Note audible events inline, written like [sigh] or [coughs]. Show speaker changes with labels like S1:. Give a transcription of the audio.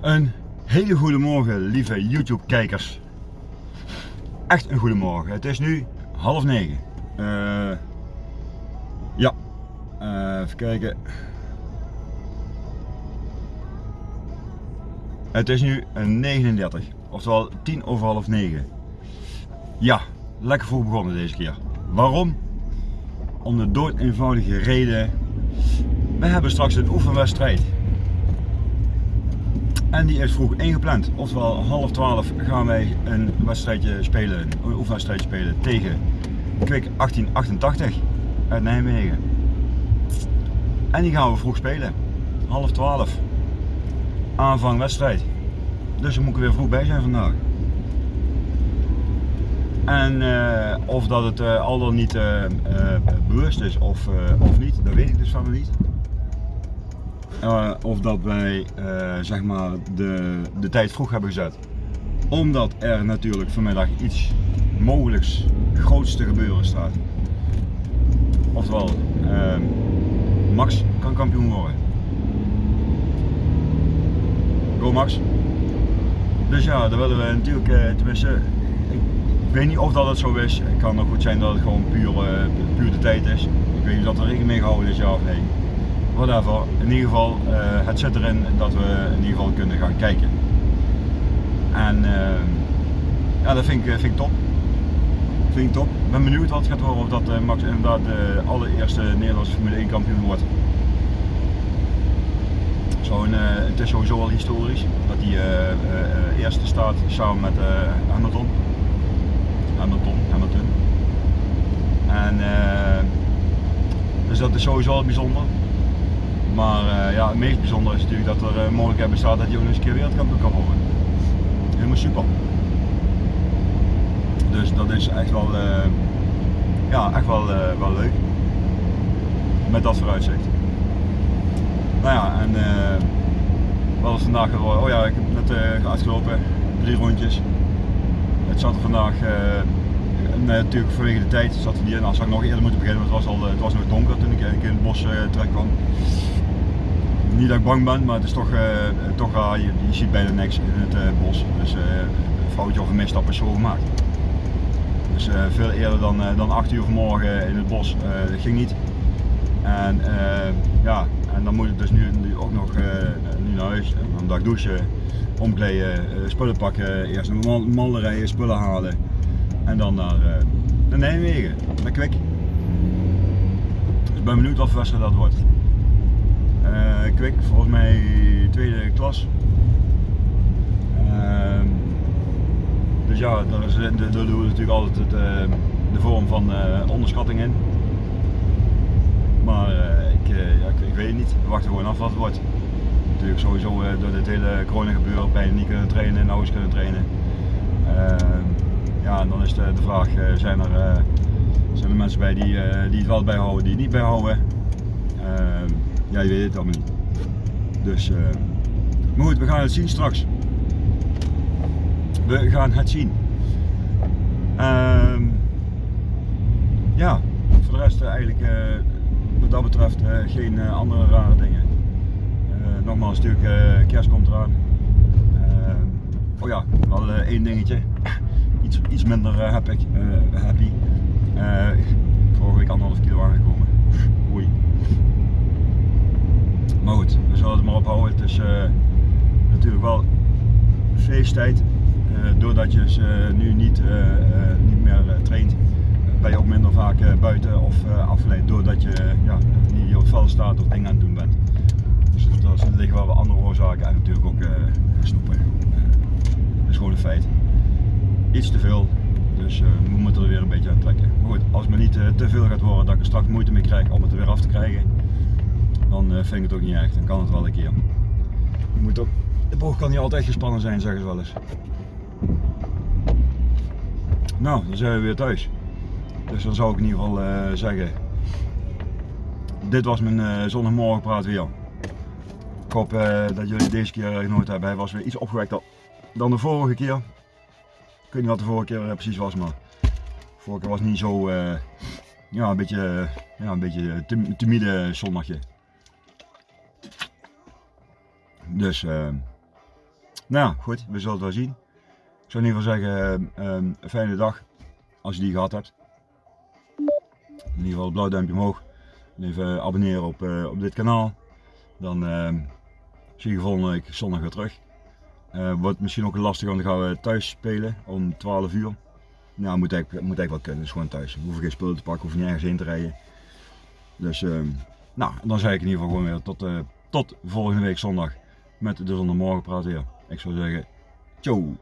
S1: Een hele goede morgen, lieve YouTube kijkers. Echt een goede morgen. Het is nu half negen. Uh, ja, uh, even kijken. Het is nu een 39, oftewel 10 over half 9. Ja, lekker vroeg begonnen deze keer. Waarom? Om de dood eenvoudige reden. We hebben straks een oefenwedstrijd. En die is vroeg ingepland. Oftewel half 12 gaan wij een wedstrijdje spelen, een oefenwedstrijdje spelen tegen Kwik 1888 uit Nijmegen. En die gaan we vroeg spelen. Half 12. Aanvang wedstrijd. Dus we moeten weer vroeg bij zijn vandaag. En uh, of dat het uh, al dan niet uh, bewust is of, of niet, dat weet ik dus van niet. Of dat wij zeg maar de, de tijd vroeg hebben gezet. Omdat er natuurlijk vanmiddag iets mogelijks groots te gebeuren staat. Oftewel, Max kan kampioen worden. Go Max. Dus ja, daar willen we natuurlijk, tenminste ik weet niet of dat het zo is. Het kan ook goed zijn dat het gewoon puur, puur de tijd is. Ik weet niet of er rekening mee gehouden is, ja of nee. In ieder geval, uh, het zit erin dat we in ieder geval kunnen gaan kijken. En uh, ja, dat vind ik, vind ik top. Vind ik top. Ben benieuwd wat het gaat worden of dat Max inderdaad de allereerste Nederlandse Formule 1 kampioen wordt. Zo een, het is sowieso al historisch dat hij eerste staat samen met Hamilton. Hamilton, Hamilton. En dus dat is sowieso al bijzonder. Maar uh, ja, het meest bijzonder is natuurlijk dat er uh, mogelijkheid bestaat dat hij ook nog eens een keer wereldkampioen kan worden. Helemaal super. Dus dat is echt wel, ja, echt wel, wel leuk. Met dat vooruitzicht. Nou ja, en wat was vandaag geworden? Oh ja, ik heb net uitgelopen, drie rondjes. Het zat er vandaag, natuurlijk vanwege de tijd zat hij niet in. Als ik nog eerder moeten beginnen, want het was, al, eh, het was nog donker toen ik in het bos terecht kwam. Niet dat ik bang ben, maar het is toch, uh, toch je, je, ziet bijna niks in het bos. Dus een foutje of een misstap is zo gemaakt. Dus veel eerder dan, dan 8 uur vanmorgen in het bos, dat ging niet. En ja, en dan moet ik dus nu, nu ook nog nu naar huis, en dan dag douchen omkleden, eh, spullen pakken, eerst Malden rijden, spullen halen en dan naar, naar Nijmegen, naar Kwik. Dus ik ben benieuwd wat voor dat wordt. Uh, Kwik, volgens mij tweede klas. Uh, dus ja, daar, is, daar doen we natuurlijk altijd het, de vorm van onderschatting in. Maar ik, ja, ik, ik, weet het niet, we wachten gewoon af wat het wordt natuurlijk sowieso eh, door dit hele corona gebeuren bijna niet kunnen trainen en nauwelijks kunnen trainen. Ehm, ja, en dan is de, de vraag, eh, zijn er, eh, zijn er mensen bij die, die het wel bijhouden, die het niet bijhouden? Ehm, ja, je weet het allemaal niet. Dus, maar goed, we gaan het zien straks. We gaan het zien. Ehm, ja, voor de rest eigenlijk wat dat betreft geen andere rare dingen nogmaals, natuurlijk uh, kerst komt eraan. Uh, oh ja, wel uh, één dingetje. [coughs] iets, iets minder heb ik, happy. vorige week anderhalf kilo aangekomen. [laughs] Oei. Maar goed, we zullen het maar ophouden. Het is natuurlijk wel feesttijd. doordat je ze nu niet, niet meer traint, ben je ook minder vaak buiten of afgeleid doordat je ja, niet op het veld staat of dingen aan het doen bent. Dus er liggen wel andere oorzaken en natuurlijk ook snoepen. Dat is gewoon een feit. Iets te veel, dus uh, we moeten er weer een beetje aan trekken. Maar goed, als het me niet te veel gaat worden dat ik er straks moeite mee krijg om het er weer af te krijgen, dan vind ik het ook niet erg. Dan kan het wel een keer. Je moet ook, de boog kan niet altijd gespannen zijn, zeggen ze wel eens. Nou, dan zijn we weer thuis. Dus dan zou ik in ieder geval zeggen, dit was mijn uh, zondagmorgenpraat weer. Ik hoop dat jullie deze keer genoten hebben. Hij was weer iets opgewekter dan de vorige keer. Ik weet niet wat de vorige keer precies was, maar de vorige keer was niet zo, ja, een beetje, ja, een beetje timide zondagje. Dus, uh, nou goed, we zullen het wel zien. Ik zou in ieder geval zeggen, ehm, een fijne dag als je die gehad hebt. In ieder geval een blauw duimpje omhoog. En even abonneren op, eh, op dit kanaal. Dan ehm, zie je volgende week zondag weer terug. Eh, wordt misschien ook lastig, want dan gaan we thuis spelen om 12 uur. Nou, moet eigenlijk, moet eigenlijk wel kunnen, dus gewoon thuis. We hoeven geen spullen te pakken, hoeven nergens heen te rijden. Dus, ehm, nou, dan zeg ik in ieder geval gewoon weer tot, eh, tot volgende week zondag met de praten weer. Ik zou zeggen, ciao!